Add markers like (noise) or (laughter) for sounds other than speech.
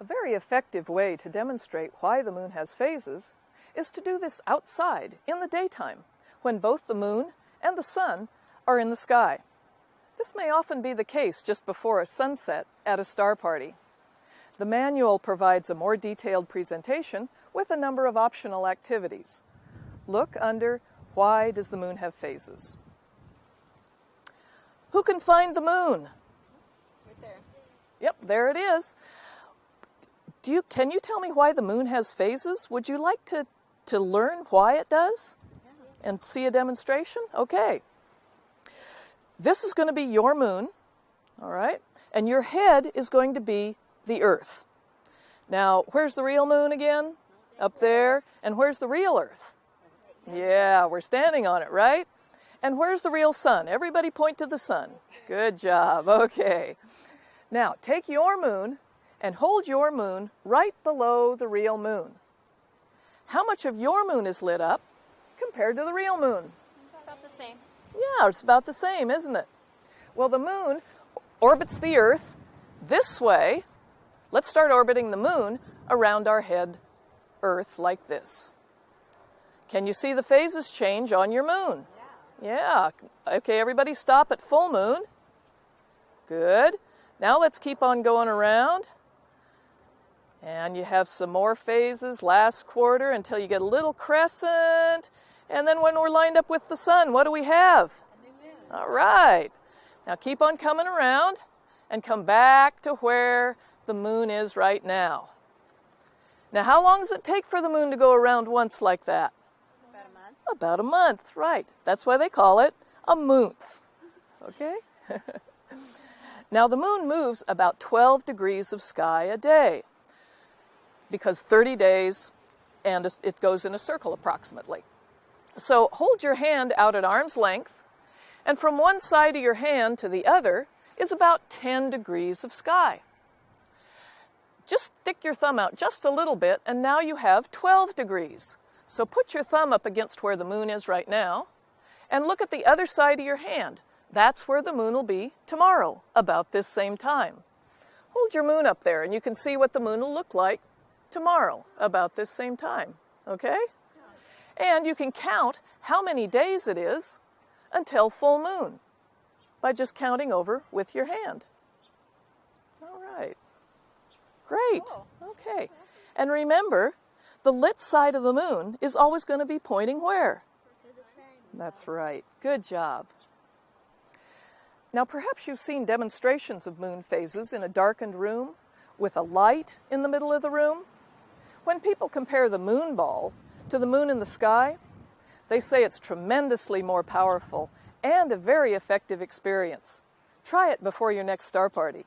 A very effective way to demonstrate why the moon has phases is to do this outside in the daytime when both the moon and the sun are in the sky. This may often be the case just before a sunset at a star party. The manual provides a more detailed presentation with a number of optional activities. Look under Why does the moon have phases? Who can find the moon? Right there. Yep, there it is. Do you, can you tell me why the moon has phases? Would you like to, to learn why it does and see a demonstration? Okay. This is going to be your moon, all right? And your head is going to be the Earth. Now, where's the real moon again? Up there. And where's the real Earth? Yeah, we're standing on it, right? And where's the real sun? Everybody point to the sun. Good job. Okay. Now, take your moon and hold your moon right below the real moon. How much of your moon is lit up compared to the real moon? About the same. Yeah, it's about the same, isn't it? Well, the moon orbits the Earth this way. Let's start orbiting the moon around our head, Earth, like this. Can you see the phases change on your moon? Yeah. yeah. Okay, everybody stop at full moon. Good. Now let's keep on going around. And you have some more phases last quarter until you get a little crescent. And then when we're lined up with the sun, what do we have? All right. Now keep on coming around and come back to where the moon is right now. Now, how long does it take for the moon to go around once like that? About a month. About a month, right. That's why they call it a month. Okay? (laughs) now, the moon moves about 12 degrees of sky a day because 30 days and it goes in a circle approximately. So hold your hand out at arm's length, and from one side of your hand to the other is about 10 degrees of sky. Just stick your thumb out just a little bit, and now you have 12 degrees. So put your thumb up against where the moon is right now, and look at the other side of your hand. That's where the moon will be tomorrow, about this same time. Hold your moon up there, and you can see what the moon will look like tomorrow about this same time, okay? And you can count how many days it is until full moon by just counting over with your hand. All right. Great. Oh, okay. And remember, the lit side of the moon is always going to be pointing where? That's right. Good job. Now, perhaps you've seen demonstrations of moon phases in a darkened room with a light in the middle of the room. When people compare the moon ball to the moon in the sky, they say it's tremendously more powerful and a very effective experience. Try it before your next star party.